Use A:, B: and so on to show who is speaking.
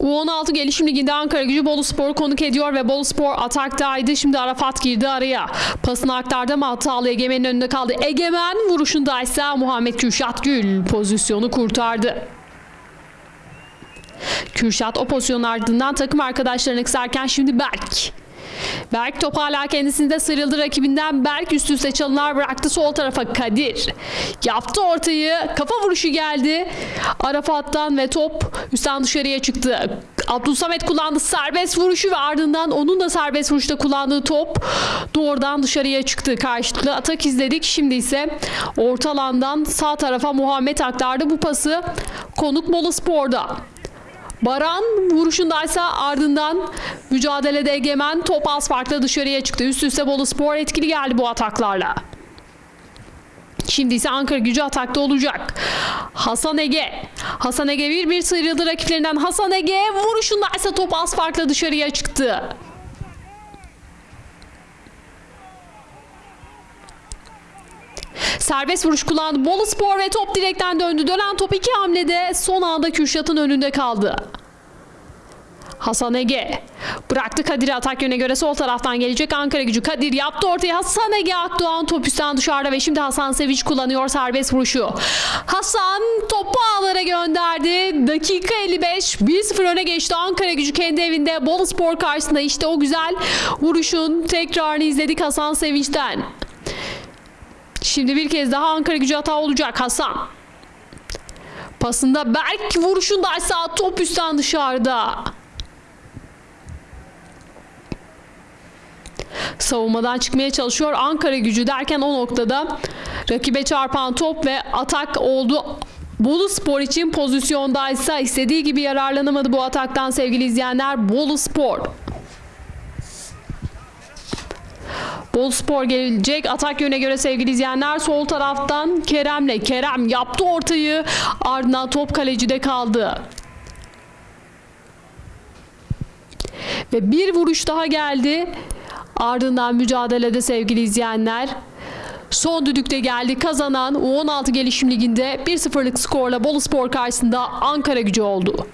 A: U16 Gelişim Ligi'nde Ankara gücü Bolu Spor konuk ediyor ve Bolu Spor ataktaydı. Şimdi Arafat girdi araya. Pasını aktardı ama hatalı Egemen'in önünde kaldı. Egemen vuruşundaysa Muhammed Kürşat Gül pozisyonu kurtardı. Kürşat o pozisyonun ardından takım arkadaşlarını kısarken şimdi Berk. Berk top hala kendisinde sıyrıldı rakibinden. Berk üst üste çalımlar bıraktı sol tarafa Kadir. Yaptı ortayı. Kafa vuruşu geldi. Arafat'tan ve top üstten dışarıya çıktı. Abdülsamet kullandı serbest vuruşu ve ardından onun da serbest vuruşta kullandığı top doğrudan dışarıya çıktı. Karşılıklı atak izledik. Şimdi ise orta alandan sağ tarafa Muhammed aktardı bu pası. Konuk Bolu Spor'da. Baran vuruşundaysa ardından mücadelede egemen top az dışarıya çıktı. Üst üste Bolu Spor etkili geldi bu ataklarla. Şimdi ise Ankara gücü atakta olacak. Hasan Ege. Hasan Ege bir bir sıyrıldı rakiplerinden. Hasan Ege vuruşundaysa top az farkla dışarıya çıktı. Serbest vuruş kullandı. Bolu Spor ve top direkten döndü. Dönen top iki hamlede son anda Kürşat'ın önünde kaldı. Hasan Ege bıraktı Kadir'i atak yöne göre sol taraftan gelecek Ankara gücü. Kadir yaptı ortaya Hasan Ege Akdoğan top üstten dışarıda ve şimdi Hasan Sevinç kullanıyor serbest vuruşu. Hasan topu ağlara gönderdi. Dakika 55 1-0 öne geçti Ankara gücü kendi evinde Bolu Spor karşısında işte o güzel vuruşun tekrarını izledik Hasan Sevinç'ten. Şimdi bir kez daha Ankara gücü hata olacak Hasan. Pasında Berk vuruşundaysa top üstten dışarıda. Savunmadan çıkmaya çalışıyor Ankara gücü derken o noktada rakibe çarpan top ve atak oldu. Bolu Spor için pozisyondaysa istediği gibi yararlanamadı bu ataktan sevgili izleyenler. Bolu Spor. Bol Spor gelecek. Atak yöne göre sevgili izleyenler sol taraftan Kerem'le. Kerem yaptı ortayı. Ardından top kalecide kaldı. Ve bir vuruş daha geldi. Ardından mücadelede sevgili izleyenler. Son düdükte geldi. Kazanan U16 Gelişim Ligi'nde 1-0'lık skorla Bolu Spor karşısında Ankara gücü oldu.